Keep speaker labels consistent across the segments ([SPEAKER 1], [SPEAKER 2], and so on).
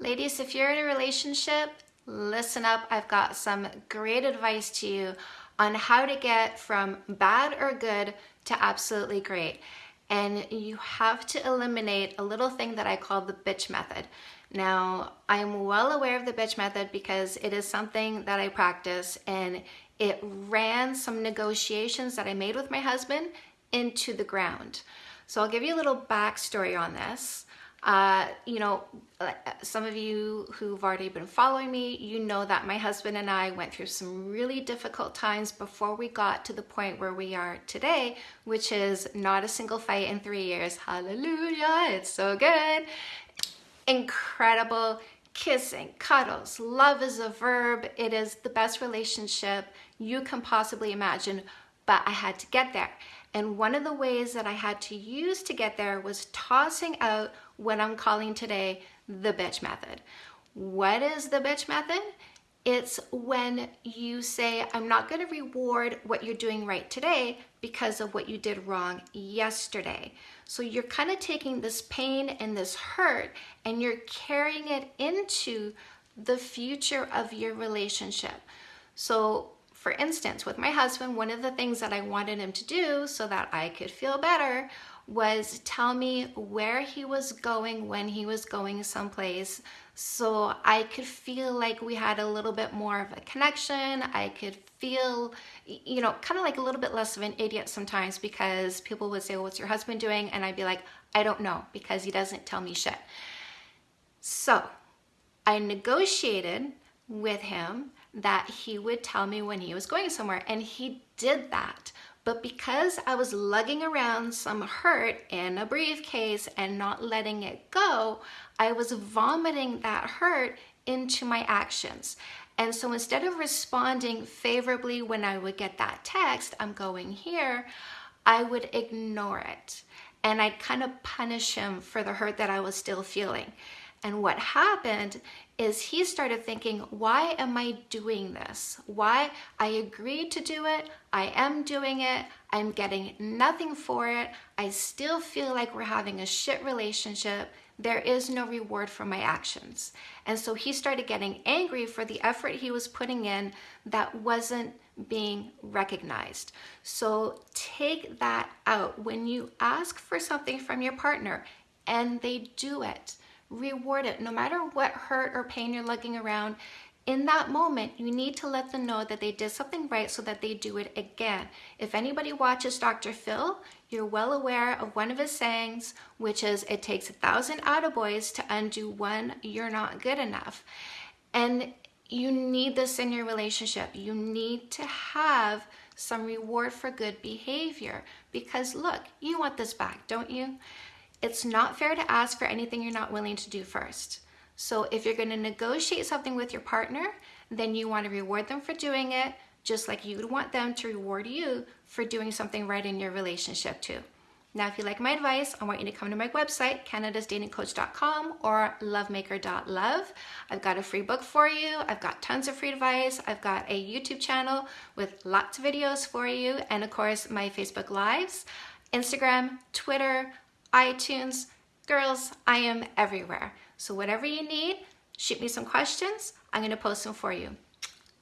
[SPEAKER 1] Ladies, if you're in a relationship, listen up. I've got some great advice to you on how to get from bad or good to absolutely great. And you have to eliminate a little thing that I call the bitch method. Now, I'm well aware of the bitch method because it is something that I practice and it ran some negotiations that I made with my husband into the ground. So I'll give you a little backstory on this. Uh, you know, uh, some of you who've already been following me, you know that my husband and I went through some really difficult times before we got to the point where we are today, which is not a single fight in three years. Hallelujah, it's so good. Incredible kissing, cuddles, love is a verb. It is the best relationship you can possibly imagine, but I had to get there. And one of the ways that I had to use to get there was tossing out what I'm calling today the bitch method. What is the bitch method? It's when you say, I'm not going to reward what you're doing right today because of what you did wrong yesterday. So you're kind of taking this pain and this hurt and you're carrying it into the future of your relationship. So for instance, with my husband, one of the things that I wanted him to do so that I could feel better was tell me where he was going when he was going someplace so I could feel like we had a little bit more of a connection. I could feel, you know, kind of like a little bit less of an idiot sometimes because people would say, well, what's your husband doing? And I'd be like, I don't know because he doesn't tell me shit. So I negotiated with him that he would tell me when he was going somewhere and he did that. But because I was lugging around some hurt in a briefcase and not letting it go, I was vomiting that hurt into my actions. And so instead of responding favorably when I would get that text, I'm going here, I would ignore it. And I'd kind of punish him for the hurt that I was still feeling. And what happened is he started thinking, why am I doing this? Why I agreed to do it, I am doing it, I'm getting nothing for it, I still feel like we're having a shit relationship, there is no reward for my actions. And so he started getting angry for the effort he was putting in that wasn't being recognized. So take that out. When you ask for something from your partner and they do it, reward it. No matter what hurt or pain you're lugging around, in that moment, you need to let them know that they did something right so that they do it again. If anybody watches Dr. Phil, you're well aware of one of his sayings, which is, it takes a thousand attaboys to undo one, you're not good enough. And you need this in your relationship. You need to have some reward for good behavior because look, you want this back, don't you? It's not fair to ask for anything you're not willing to do first. So if you're gonna negotiate something with your partner, then you wanna reward them for doing it, just like you would want them to reward you for doing something right in your relationship too. Now, if you like my advice, I want you to come to my website, canadasdatingcoach.com or lovemaker.love. I've got a free book for you. I've got tons of free advice. I've got a YouTube channel with lots of videos for you. And of course, my Facebook Lives, Instagram, Twitter, iTunes. Girls, I am everywhere. So whatever you need, shoot me some questions. I'm going to post them for you.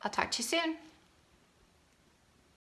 [SPEAKER 1] I'll talk to you soon.